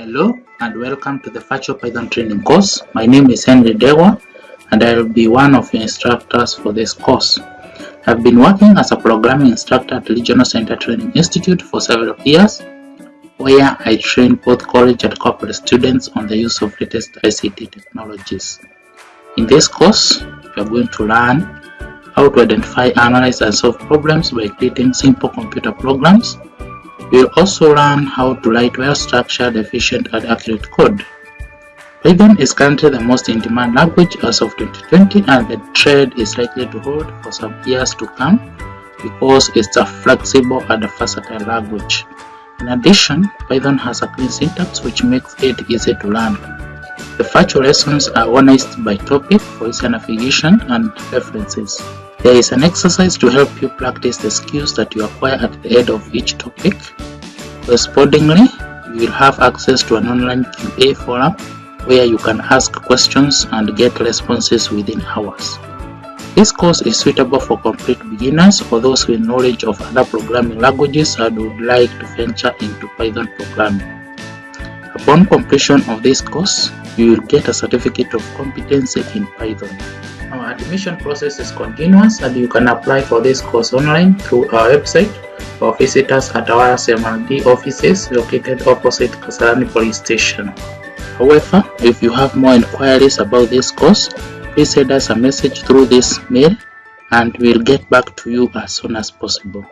Hello and welcome to the Virtual Python training course. My name is Henry Dewa and I will be one of the instructors for this course. I've been working as a programming instructor at Regional Center Training Institute for several years where I train both college and corporate students on the use of latest ICT technologies. In this course, we are going to learn how to identify, analyze and solve problems by creating simple computer programs We'll also learn how to write well-structured, efficient, and accurate code. Python is currently the most in-demand language as of 2020 and the trend is likely to hold for some years to come because it's a flexible and a versatile language. In addition, Python has a clean syntax which makes it easy to learn. The virtual lessons are organized by topic for easy navigation and references. There is an exercise to help you practice the skills that you acquire at the end of each topic. Correspondingly, you will have access to an online QA forum where you can ask questions and get responses within hours. This course is suitable for complete beginners or those with knowledge of other programming languages and would like to venture into Python programming. Upon completion of this course, you will get a certificate of competency in Python. Our admission process is continuous and you can apply for this course online through our website or visit us at our SMLD offices located opposite Kasarani Police Station. However, if you have more inquiries about this course, please send us a message through this mail and we'll get back to you as soon as possible.